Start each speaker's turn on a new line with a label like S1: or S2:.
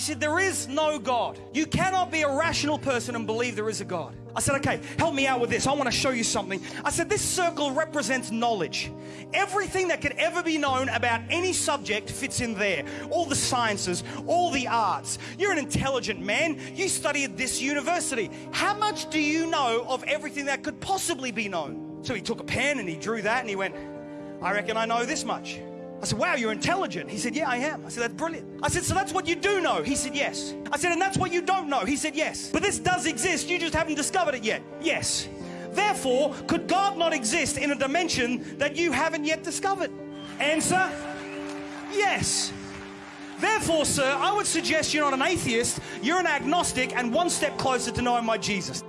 S1: said, There is no God. You cannot be a rational person and believe there is a God. I said, Okay, help me out with this. I want to show you something. I said, This circle represents knowledge. Everything that could ever be known about any subject fits in there. All the sciences, all the arts. You're an intelligent man. You study at this university. How much do you know of everything that could possibly be known? So he took a pen and he drew that and he went, I reckon I know this much. I said, Wow, you're intelligent. He said, Yeah, I am. I said, That's brilliant. I said, So that's what you do know? He said, Yes. I said, And that's what you don't know? He said, Yes. But this does exist. You just haven't discovered it yet. Yes. Therefore, could God not exist in a dimension that you haven't yet discovered? Answer Yes. Therefore, sir, I would suggest you're not an atheist, you're an agnostic, and one step closer to knowing my Jesus.